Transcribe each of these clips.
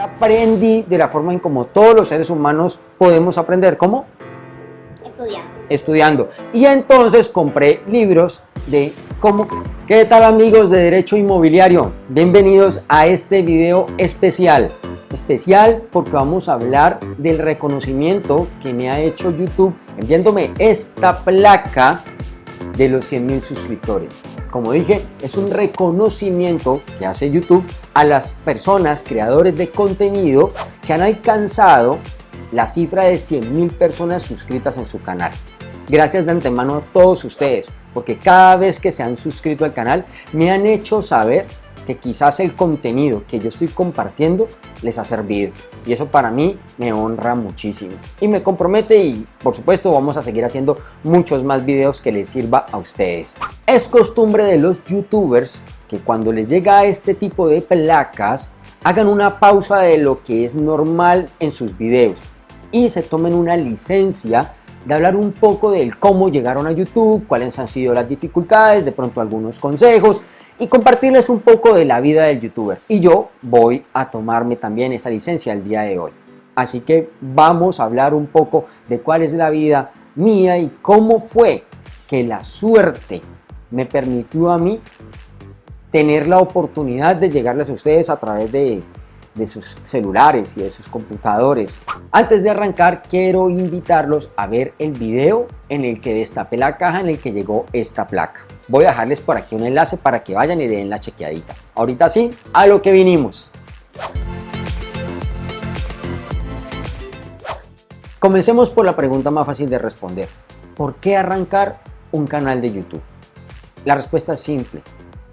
Aprendí de la forma en como todos los seres humanos podemos aprender. ¿Cómo? Estudiando. Estudiando. Y entonces compré libros de cómo... ¿Qué tal amigos de Derecho Inmobiliario? Bienvenidos a este video especial. Especial porque vamos a hablar del reconocimiento que me ha hecho YouTube enviándome esta placa de los 100 mil suscriptores. Como dije, es un reconocimiento que hace YouTube a las personas, creadores de contenido que han alcanzado la cifra de 100 mil personas suscritas en su canal. Gracias de antemano a todos ustedes, porque cada vez que se han suscrito al canal me han hecho saber que quizás el contenido que yo estoy compartiendo les ha servido y eso para mí me honra muchísimo y me compromete y por supuesto vamos a seguir haciendo muchos más videos que les sirva a ustedes. Es costumbre de los youtubers que cuando les llega este tipo de placas hagan una pausa de lo que es normal en sus videos y se tomen una licencia de hablar un poco del cómo llegaron a YouTube, cuáles han sido las dificultades, de pronto algunos consejos y compartirles un poco de la vida del youtuber. Y yo voy a tomarme también esa licencia el día de hoy. Así que vamos a hablar un poco de cuál es la vida mía y cómo fue que la suerte me permitió a mí tener la oportunidad de llegarles a ustedes a través de de sus celulares y de sus computadores. Antes de arrancar quiero invitarlos a ver el video en el que destapé la caja en el que llegó esta placa. Voy a dejarles por aquí un enlace para que vayan y den la chequeadita. Ahorita sí, a lo que vinimos. Comencemos por la pregunta más fácil de responder. ¿Por qué arrancar un canal de YouTube? La respuesta es simple.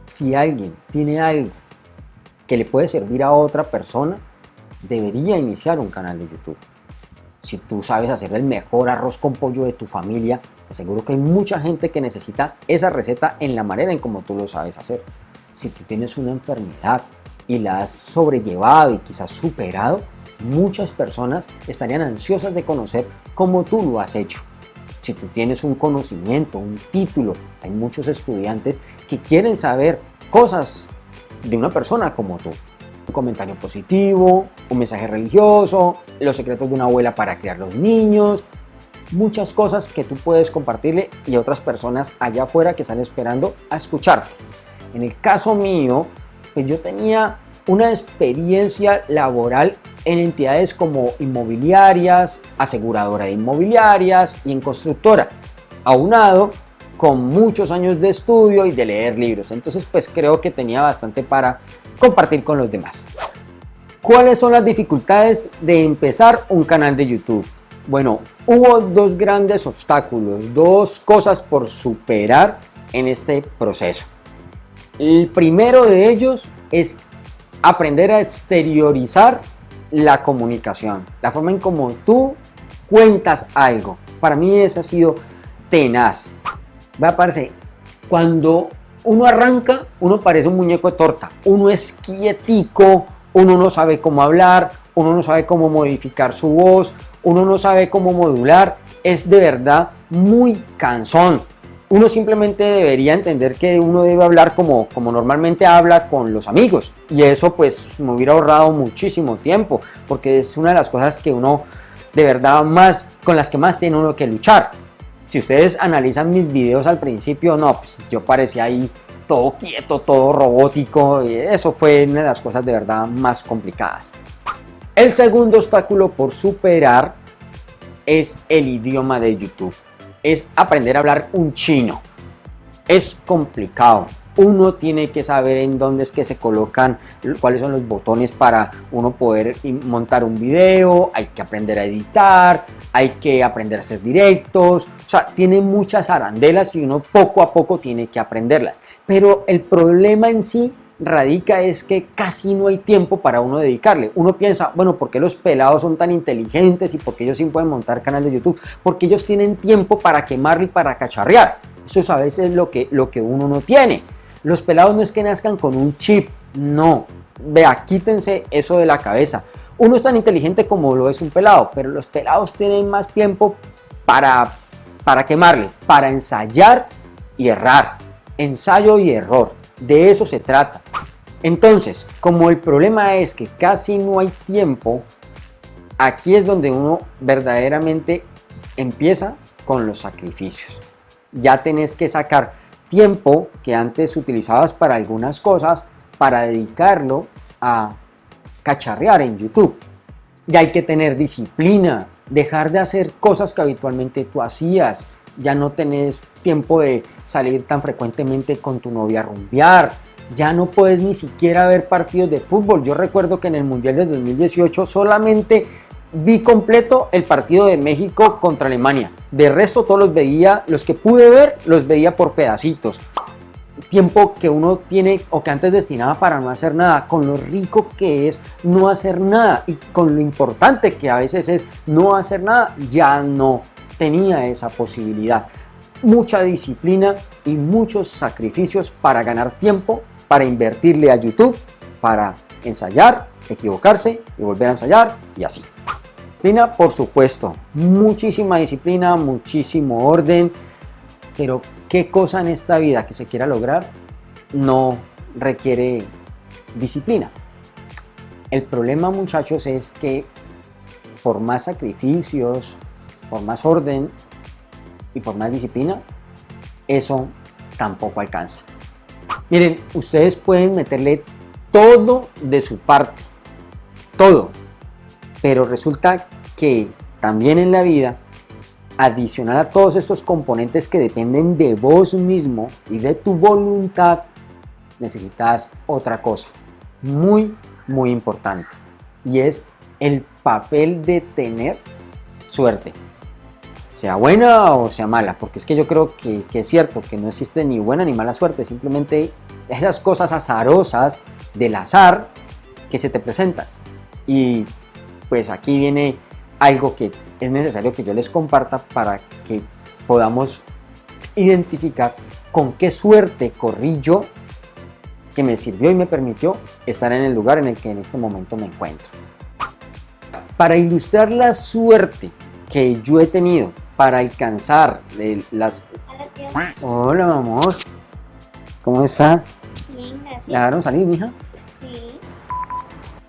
Si alguien tiene algo que le puede servir a otra persona, debería iniciar un canal de YouTube. Si tú sabes hacer el mejor arroz con pollo de tu familia, te aseguro que hay mucha gente que necesita esa receta en la manera en como tú lo sabes hacer. Si tú tienes una enfermedad y la has sobrellevado y quizás superado, muchas personas estarían ansiosas de conocer cómo tú lo has hecho. Si tú tienes un conocimiento, un título, hay muchos estudiantes que quieren saber cosas de una persona como tú. Un comentario positivo, un mensaje religioso, los secretos de una abuela para criar los niños, muchas cosas que tú puedes compartirle y otras personas allá afuera que están esperando a escucharte. En el caso mío, pues yo tenía una experiencia laboral en entidades como inmobiliarias, aseguradora de inmobiliarias y en constructora, aunado con muchos años de estudio y de leer libros. Entonces pues creo que tenía bastante para compartir con los demás. ¿Cuáles son las dificultades de empezar un canal de YouTube? Bueno, hubo dos grandes obstáculos, dos cosas por superar en este proceso. El primero de ellos es aprender a exteriorizar la comunicación, la forma en cómo tú cuentas algo. Para mí ese ha sido tenaz. Vea, parce, cuando uno arranca, uno parece un muñeco de torta. Uno es quietico, uno no sabe cómo hablar, uno no sabe cómo modificar su voz, uno no sabe cómo modular. Es de verdad muy cansón. Uno simplemente debería entender que uno debe hablar como, como normalmente habla con los amigos. Y eso pues me hubiera ahorrado muchísimo tiempo, porque es una de las cosas que uno de verdad más, con las que más tiene uno que luchar. Si ustedes analizan mis videos al principio, no, pues yo parecía ahí todo quieto, todo robótico, eso fue una de las cosas de verdad más complicadas. El segundo obstáculo por superar es el idioma de YouTube. Es aprender a hablar un chino. Es complicado uno tiene que saber en dónde es que se colocan, cuáles son los botones para uno poder montar un video, hay que aprender a editar, hay que aprender a hacer directos, o sea, tiene muchas arandelas y uno poco a poco tiene que aprenderlas. Pero el problema en sí radica es que casi no hay tiempo para uno dedicarle. Uno piensa, bueno, ¿por qué los pelados son tan inteligentes y por qué ellos sí pueden montar canal de YouTube? Porque ellos tienen tiempo para quemar y para cacharrear. Eso es a veces lo que, lo que uno no tiene. Los pelados no es que nazcan con un chip, no. Vea, quítense eso de la cabeza. Uno es tan inteligente como lo es un pelado, pero los pelados tienen más tiempo para, para quemarle, para ensayar y errar. Ensayo y error, de eso se trata. Entonces, como el problema es que casi no hay tiempo, aquí es donde uno verdaderamente empieza con los sacrificios. Ya tenés que sacar tiempo que antes utilizabas para algunas cosas para dedicarlo a cacharrear en YouTube. Ya hay que tener disciplina, dejar de hacer cosas que habitualmente tú hacías. Ya no tenés tiempo de salir tan frecuentemente con tu novia a rumbear. Ya no puedes ni siquiera ver partidos de fútbol. Yo recuerdo que en el Mundial de 2018 solamente vi completo el partido de México contra Alemania. De resto todos los veía, los que pude ver los veía por pedacitos. Tiempo que uno tiene o que antes destinaba para no hacer nada, con lo rico que es no hacer nada y con lo importante que a veces es no hacer nada, ya no tenía esa posibilidad. Mucha disciplina y muchos sacrificios para ganar tiempo, para invertirle a YouTube, para ensayar, equivocarse y volver a ensayar y así. Disciplina, por supuesto, muchísima disciplina, muchísimo orden, pero ¿qué cosa en esta vida que se quiera lograr no requiere disciplina? El problema muchachos es que por más sacrificios, por más orden y por más disciplina, eso tampoco alcanza. Miren, ustedes pueden meterle todo de su parte, todo, pero resulta que también en la vida, adicional a todos estos componentes que dependen de vos mismo y de tu voluntad, necesitas otra cosa muy, muy importante. Y es el papel de tener suerte. Sea buena o sea mala, porque es que yo creo que, que es cierto que no existe ni buena ni mala suerte, simplemente esas cosas azarosas del azar que se te presentan. Y pues aquí viene algo que es necesario que yo les comparta para que podamos identificar con qué suerte corrí yo que me sirvió y me permitió estar en el lugar en el que en este momento me encuentro. Para ilustrar la suerte que yo he tenido para alcanzar las... Hola, amor. ¿Cómo está? Bien, gracias. ¿La dejaron salir, mija?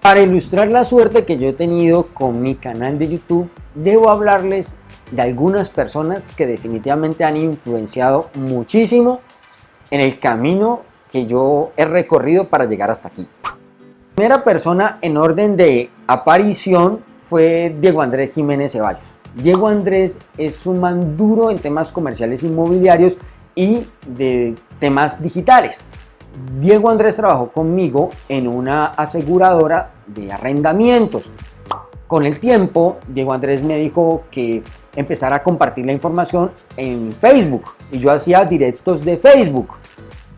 Para ilustrar la suerte que yo he tenido con mi canal de YouTube, debo hablarles de algunas personas que definitivamente han influenciado muchísimo en el camino que yo he recorrido para llegar hasta aquí. La primera persona en orden de aparición fue Diego Andrés Jiménez Ceballos. Diego Andrés es un man duro en temas comerciales inmobiliarios y de temas digitales. Diego Andrés trabajó conmigo en una aseguradora de arrendamientos. Con el tiempo, Diego Andrés me dijo que empezara a compartir la información en Facebook y yo hacía directos de Facebook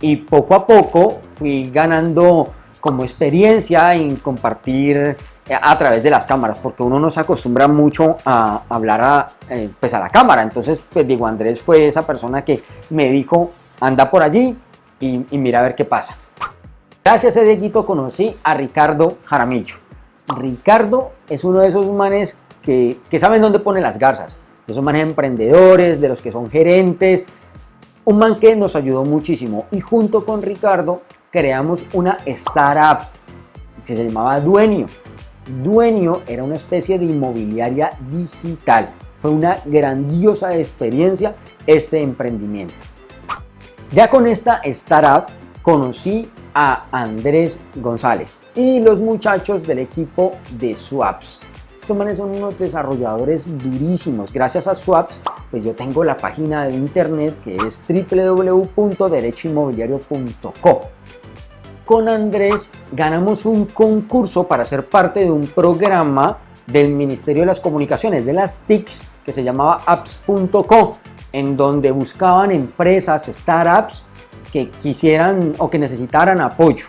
y poco a poco fui ganando como experiencia en compartir a través de las cámaras porque uno no se acostumbra mucho a hablar a, eh, pues a la cámara entonces pues Diego Andrés fue esa persona que me dijo anda por allí y, mira a ver qué pasa. Gracias a Dieguito conocí a Ricardo Jaramillo. Ricardo es uno de esos manes que, que saben dónde pone las garzas. De esos manes emprendedores, de los que son gerentes. Un man que nos ayudó muchísimo. Y junto con Ricardo creamos una startup que se llamaba Dueño. Dueño era una especie de inmobiliaria digital. Fue una grandiosa experiencia este emprendimiento. Ya con esta startup conocí a Andrés González y los muchachos del equipo de Swaps. Estos manes son unos desarrolladores durísimos. Gracias a Swaps, pues yo tengo la página de internet que es www.derechoinmobiliario.co con Andrés ganamos un concurso para ser parte de un programa del Ministerio de las Comunicaciones, de las TICs, que se llamaba apps.co, en donde buscaban empresas, startups que quisieran o que necesitaran apoyo.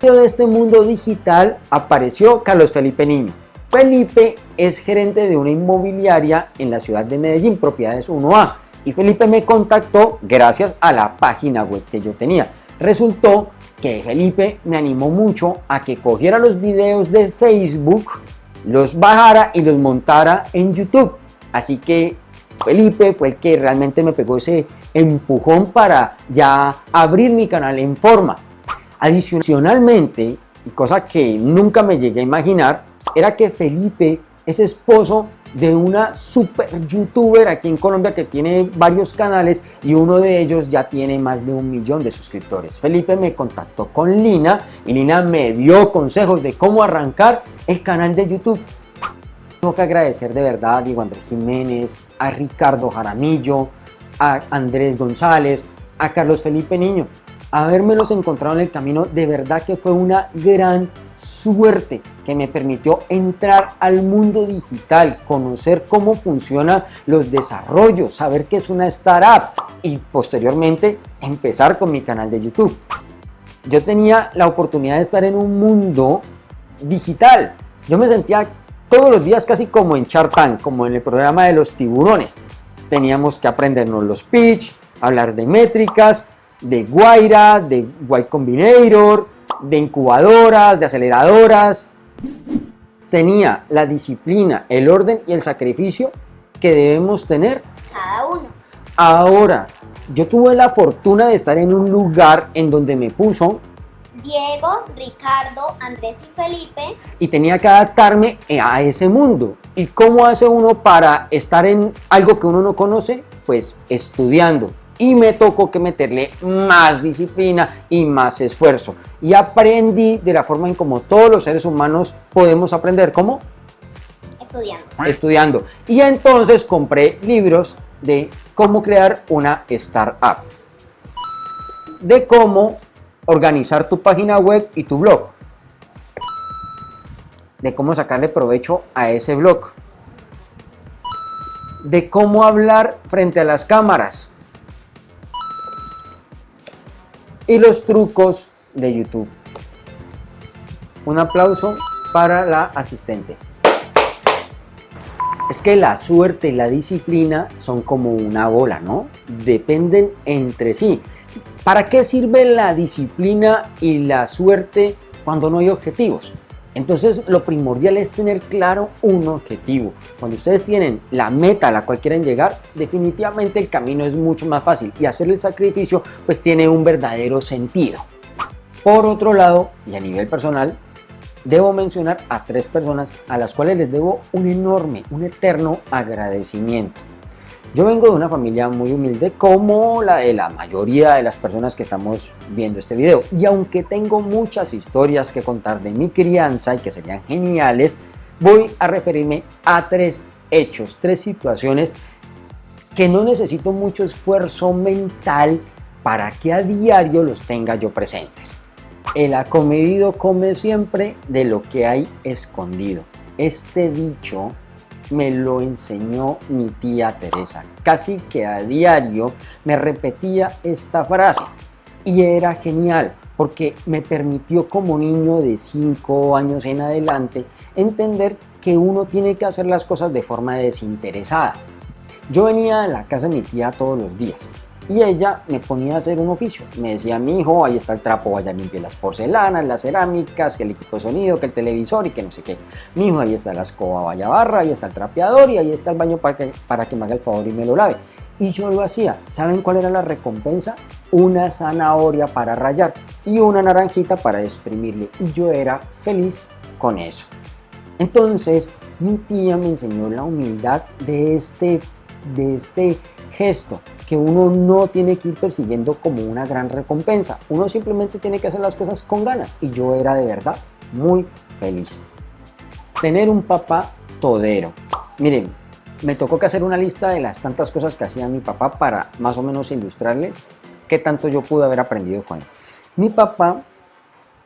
De este mundo digital apareció Carlos Felipe Niño. Felipe es gerente de una inmobiliaria en la ciudad de Medellín, propiedades 1A. Y Felipe me contactó gracias a la página web que yo tenía. Resultó que Felipe me animó mucho a que cogiera los videos de Facebook, los bajara y los montara en YouTube. Así que Felipe fue el que realmente me pegó ese empujón para ya abrir mi canal en forma. Adicionalmente, y cosa que nunca me llegué a imaginar, era que Felipe es esposo de una super youtuber aquí en Colombia que tiene varios canales y uno de ellos ya tiene más de un millón de suscriptores. Felipe me contactó con Lina y Lina me dio consejos de cómo arrancar el canal de YouTube. Tengo que agradecer de verdad a Diego Andrés Jiménez, a Ricardo Jaramillo, a Andrés González, a Carlos Felipe Niño. Habérmelos encontrado en el camino de verdad que fue una gran suerte que me permitió entrar al mundo digital, conocer cómo funcionan los desarrollos, saber qué es una startup y posteriormente empezar con mi canal de YouTube. Yo tenía la oportunidad de estar en un mundo digital. Yo me sentía todos los días casi como en Chartan, como en el programa de los tiburones. Teníamos que aprendernos los pitch, hablar de métricas, de Guaira, de Y Combinator, de incubadoras, de aceleradoras. Tenía la disciplina, el orden y el sacrificio que debemos tener cada uno. Ahora, yo tuve la fortuna de estar en un lugar en donde me puso Diego, Ricardo, Andrés y Felipe. Y tenía que adaptarme a ese mundo. ¿Y cómo hace uno para estar en algo que uno no conoce? Pues estudiando y me tocó que meterle más disciplina y más esfuerzo. Y aprendí de la forma en como todos los seres humanos podemos aprender. ¿Cómo? Estudiando. Estudiando. Y entonces compré libros de cómo crear una startup. De cómo organizar tu página web y tu blog. De cómo sacarle provecho a ese blog. De cómo hablar frente a las cámaras y los trucos de YouTube. Un aplauso para la asistente. Es que la suerte y la disciplina son como una bola, ¿no? Dependen entre sí. ¿Para qué sirve la disciplina y la suerte cuando no hay objetivos? Entonces lo primordial es tener claro un objetivo. Cuando ustedes tienen la meta a la cual quieren llegar, definitivamente el camino es mucho más fácil y hacer el sacrificio pues tiene un verdadero sentido. Por otro lado, y a nivel personal, debo mencionar a tres personas a las cuales les debo un enorme, un eterno agradecimiento. Yo vengo de una familia muy humilde como la de la mayoría de las personas que estamos viendo este video. Y aunque tengo muchas historias que contar de mi crianza y que serían geniales, voy a referirme a tres hechos, tres situaciones que no necesito mucho esfuerzo mental para que a diario los tenga yo presentes. El acomedido come siempre de lo que hay escondido. Este dicho me lo enseñó mi tía Teresa. Casi que a diario me repetía esta frase y era genial porque me permitió como niño de 5 años en adelante entender que uno tiene que hacer las cosas de forma desinteresada. Yo venía a la casa de mi tía todos los días y ella me ponía a hacer un oficio. Me decía, mi hijo, ahí está el trapo, vaya limpie las porcelanas, las cerámicas, que el equipo de sonido, que el televisor y que no sé qué. Mi hijo, ahí está la escoba, vaya barra, ahí está el trapeador y ahí está el baño para que, para que me haga el favor y me lo lave. Y yo lo hacía. ¿Saben cuál era la recompensa? Una zanahoria para rayar y una naranjita para exprimirle. Y yo era feliz con eso. Entonces, mi tía me enseñó la humildad de este, de este gesto que uno no tiene que ir persiguiendo como una gran recompensa. Uno simplemente tiene que hacer las cosas con ganas y yo era de verdad muy feliz. Tener un papá todero. Miren, me tocó que hacer una lista de las tantas cosas que hacía mi papá para más o menos ilustrarles qué tanto yo pude haber aprendido con él. Mi papá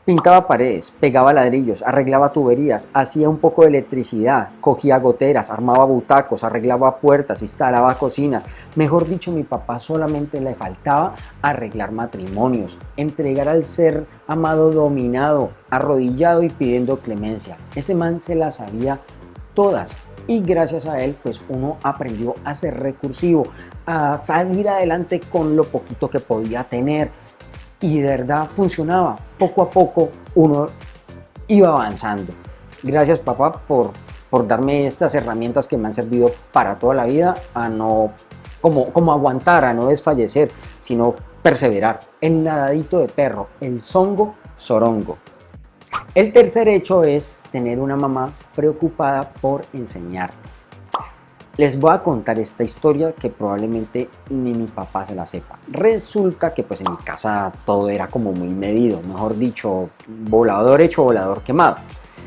Pintaba paredes, pegaba ladrillos, arreglaba tuberías, hacía un poco de electricidad, cogía goteras, armaba butacos, arreglaba puertas, instalaba cocinas. Mejor dicho, mi papá solamente le faltaba arreglar matrimonios, entregar al ser amado dominado, arrodillado y pidiendo clemencia. Ese man se las sabía todas y gracias a él pues uno aprendió a ser recursivo, a salir adelante con lo poquito que podía tener, y de verdad funcionaba. Poco a poco uno iba avanzando. Gracias papá por, por darme estas herramientas que me han servido para toda la vida a no como, como aguantar, a no desfallecer, sino perseverar. El nadadito de perro, el zongo Sorongo. El tercer hecho es tener una mamá preocupada por enseñarte. Les voy a contar esta historia que probablemente ni mi papá se la sepa. Resulta que pues en mi casa todo era como muy medido, mejor dicho, volador hecho, volador quemado.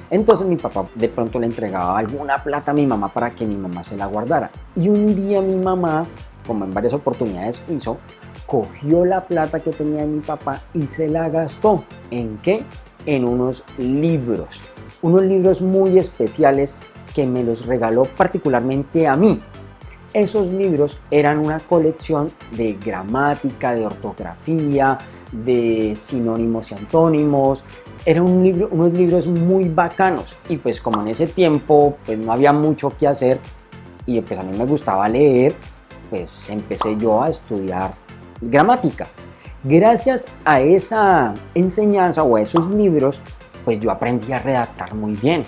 Entonces mi papá de pronto le entregaba alguna plata a mi mamá para que mi mamá se la guardara. Y un día mi mamá, como en varias oportunidades hizo, cogió la plata que tenía mi papá y se la gastó. ¿En qué? En unos libros. Unos libros muy especiales que me los regaló particularmente a mí. Esos libros eran una colección de gramática, de ortografía, de sinónimos y antónimos. Eran unos libros muy bacanos y pues como en ese tiempo pues no había mucho que hacer y pues a mí me gustaba leer, pues empecé yo a estudiar gramática. Gracias a esa enseñanza o a esos libros, pues yo aprendí a redactar muy bien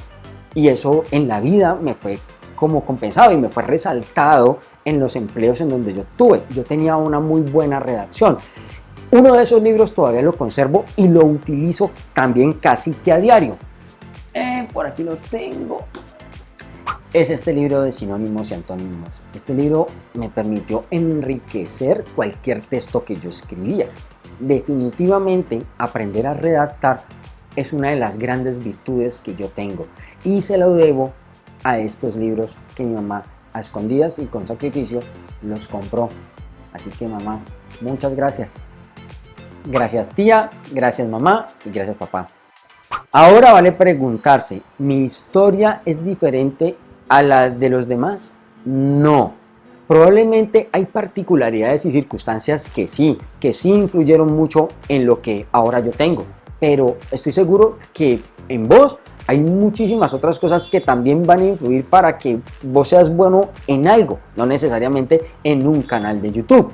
y eso en la vida me fue como compensado y me fue resaltado en los empleos en donde yo tuve. Yo tenía una muy buena redacción. Uno de esos libros todavía lo conservo y lo utilizo también casi que a diario. Eh, por aquí lo tengo. Es este libro de sinónimos y antónimos. Este libro me permitió enriquecer cualquier texto que yo escribía. Definitivamente aprender a redactar es una de las grandes virtudes que yo tengo y se lo debo a estos libros que mi mamá a escondidas y con sacrificio los compró. Así que mamá, muchas gracias. Gracias tía, gracias mamá y gracias papá. Ahora vale preguntarse, ¿mi historia es diferente a la de los demás? No. Probablemente hay particularidades y circunstancias que sí, que sí influyeron mucho en lo que ahora yo tengo pero estoy seguro que en vos hay muchísimas otras cosas que también van a influir para que vos seas bueno en algo, no necesariamente en un canal de YouTube.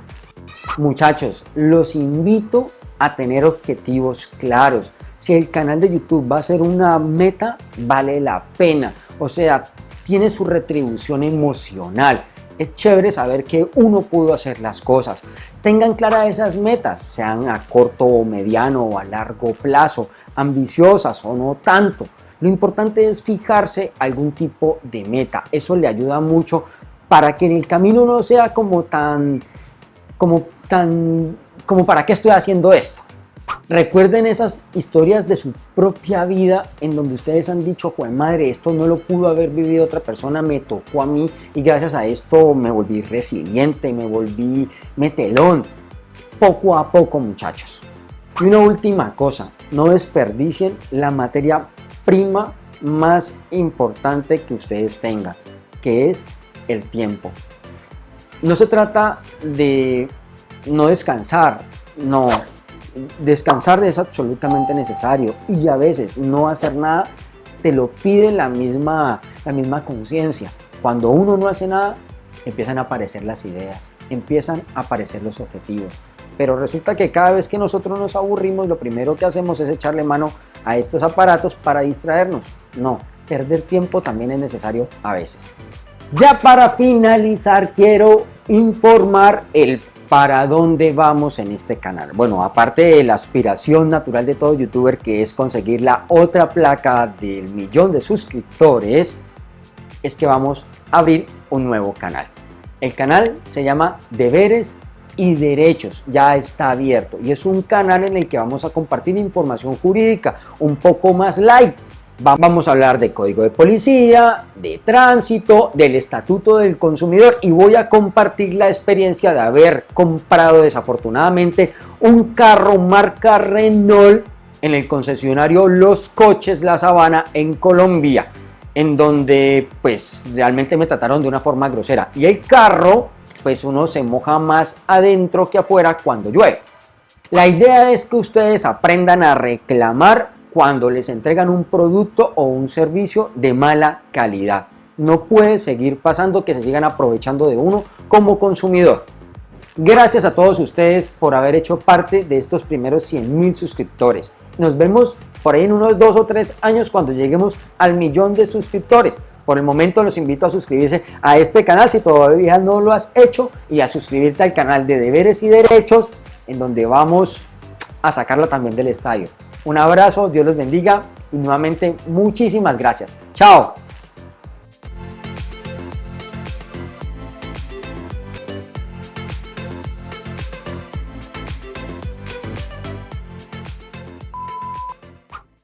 Muchachos, los invito a tener objetivos claros. Si el canal de YouTube va a ser una meta, vale la pena. O sea, tiene su retribución emocional es chévere saber que uno pudo hacer las cosas. Tengan claras esas metas, sean a corto o mediano o a largo plazo, ambiciosas o no tanto. Lo importante es fijarse algún tipo de meta. Eso le ayuda mucho para que en el camino no sea como tan, como tan, como para qué estoy haciendo esto. Recuerden esas historias de su propia vida en donde ustedes han dicho, Juan madre, esto no lo pudo haber vivido otra persona, me tocó a mí y gracias a esto me volví resiliente, me volví metelón. Poco a poco, muchachos. Y una última cosa, no desperdicien la materia prima más importante que ustedes tengan, que es el tiempo. No se trata de no descansar, no, descansar es absolutamente necesario y a veces no hacer nada te lo pide la misma, la misma conciencia. Cuando uno no hace nada, empiezan a aparecer las ideas, empiezan a aparecer los objetivos. Pero resulta que cada vez que nosotros nos aburrimos, lo primero que hacemos es echarle mano a estos aparatos para distraernos. No, perder tiempo también es necesario a veces. Ya para finalizar, quiero informar el ¿Para dónde vamos en este canal? Bueno, aparte de la aspiración natural de todo youtuber que es conseguir la otra placa del millón de suscriptores, es que vamos a abrir un nuevo canal. El canal se llama Deberes y Derechos, ya está abierto y es un canal en el que vamos a compartir información jurídica un poco más light, Vamos a hablar de código de policía, de tránsito, del estatuto del consumidor y voy a compartir la experiencia de haber comprado desafortunadamente un carro marca Renault en el concesionario Los Coches La Sabana en Colombia en donde pues realmente me trataron de una forma grosera y el carro pues uno se moja más adentro que afuera cuando llueve. La idea es que ustedes aprendan a reclamar cuando les entregan un producto o un servicio de mala calidad. No puede seguir pasando que se sigan aprovechando de uno como consumidor. Gracias a todos ustedes por haber hecho parte de estos primeros 100 mil suscriptores. Nos vemos por ahí en unos dos o tres años cuando lleguemos al millón de suscriptores. Por el momento los invito a suscribirse a este canal si todavía no lo has hecho y a suscribirte al canal de deberes y derechos en donde vamos a sacarla también del estadio. Un abrazo, Dios los bendiga y nuevamente muchísimas gracias. Chao.